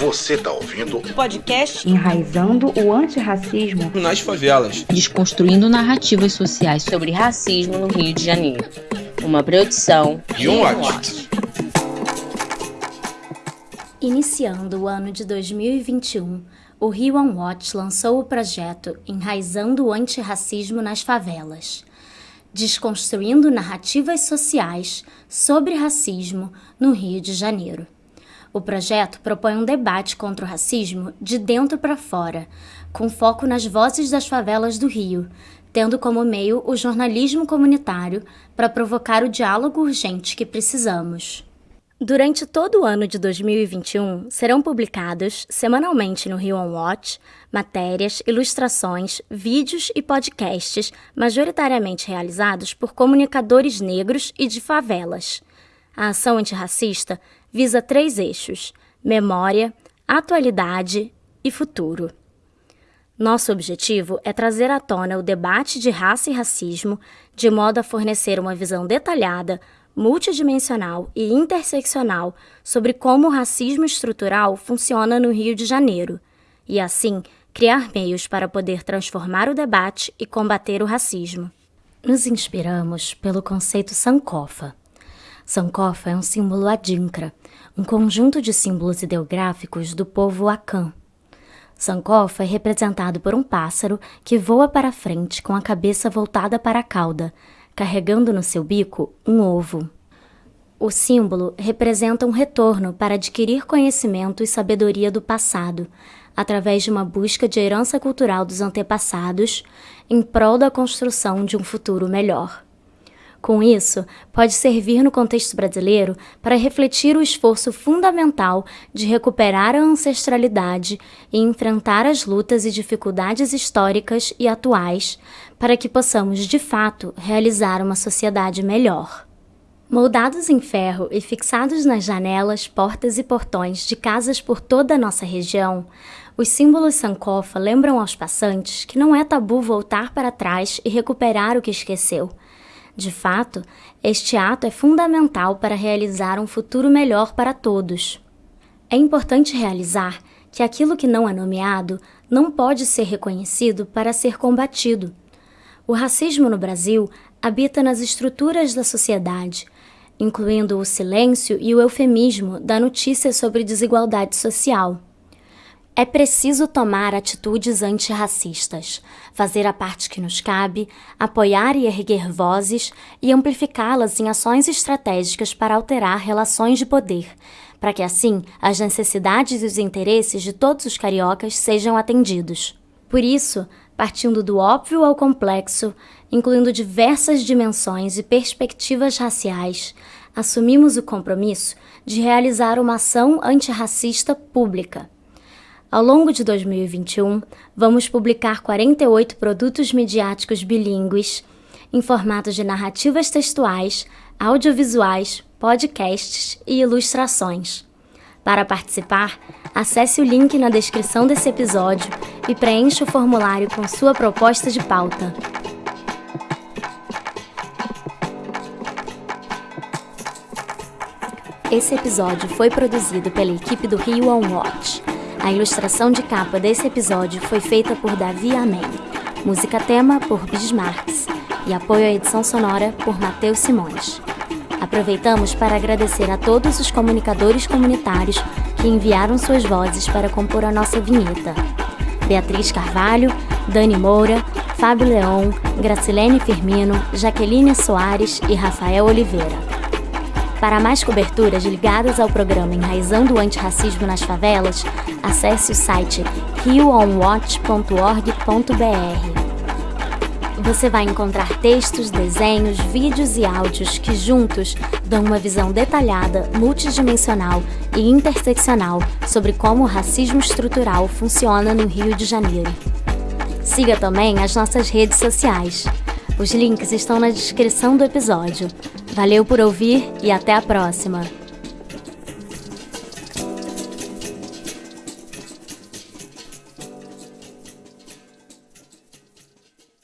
Você tá ouvindo o podcast Enraizando o Antirracismo nas Favelas, desconstruindo narrativas sociais sobre racismo no Rio de Janeiro. Uma produção e um watch. Iniciando o ano de 2021, o Rio One Watch lançou o projeto Enraizando o Antirracismo nas Favelas, desconstruindo narrativas sociais sobre racismo no Rio de Janeiro. O projeto propõe um debate contra o racismo de dentro para fora, com foco nas vozes das favelas do Rio, tendo como meio o jornalismo comunitário para provocar o diálogo urgente que precisamos. Durante todo o ano de 2021, serão publicados semanalmente no Rio On Watch matérias, ilustrações, vídeos e podcasts majoritariamente realizados por comunicadores negros e de favelas. A ação antirracista visa três eixos: memória, atualidade e futuro. Nosso objetivo é trazer à tona o debate de raça e racismo de modo a fornecer uma visão detalhada, multidimensional e interseccional sobre como o racismo estrutural funciona no Rio de Janeiro e, assim, criar meios para poder transformar o debate e combater o racismo. Nos inspiramos pelo conceito Sankofa. Sankofa é um símbolo adinkra, um conjunto de símbolos ideográficos do povo Akan. Sankofa é representado por um pássaro que voa para frente com a cabeça voltada para a cauda, carregando no seu bico um ovo. O símbolo representa um retorno para adquirir conhecimento e sabedoria do passado, através de uma busca de herança cultural dos antepassados, em prol da construção de um futuro melhor. Com isso, pode servir no contexto brasileiro para refletir o esforço fundamental de recuperar a ancestralidade e enfrentar as lutas e dificuldades históricas e atuais para que possamos, de fato, realizar uma sociedade melhor. Moldados em ferro e fixados nas janelas, portas e portões de casas por toda a nossa região, os símbolos Sankofa lembram aos passantes que não é tabu voltar para trás e recuperar o que esqueceu de fato, este ato é fundamental para realizar um futuro melhor para todos. É importante realizar que aquilo que não é nomeado não pode ser reconhecido para ser combatido. O racismo no Brasil habita nas estruturas da sociedade, incluindo o silêncio e o eufemismo da notícia sobre desigualdade social. É preciso tomar atitudes antirracistas, fazer a parte que nos cabe, apoiar e erguer vozes e amplificá-las em ações estratégicas para alterar relações de poder, para que assim as necessidades e os interesses de todos os cariocas sejam atendidos. Por isso, partindo do óbvio ao complexo, incluindo diversas dimensões e perspectivas raciais, assumimos o compromisso de realizar uma ação antirracista pública ao longo de 2021, vamos publicar 48 produtos midiáticos bilíngues em formato de narrativas textuais, audiovisuais, podcasts e ilustrações. Para participar, acesse o link na descrição desse episódio e preencha o formulário com sua proposta de pauta. Esse episódio foi produzido pela equipe do Rio On Watch a ilustração de capa desse episódio foi feita por Davi Amém, música tema por Bismarcks e apoio à edição sonora por Matheus Simões. Aproveitamos para agradecer a todos os comunicadores comunitários que enviaram suas vozes para compor a nossa vinheta. Beatriz Carvalho, Dani Moura, Fábio Leão, Gracilene Firmino, Jaqueline Soares e Rafael Oliveira. Para mais coberturas ligadas ao programa Enraizando o Antirracismo nas Favelas, acesse o site rioonwatch.org.br. Você vai encontrar textos, desenhos, vídeos e áudios que juntos dão uma visão detalhada, multidimensional e interseccional sobre como o racismo estrutural funciona no Rio de Janeiro. Siga também as nossas redes sociais. Os links estão na descrição do episódio. Valeu por ouvir e até a próxima!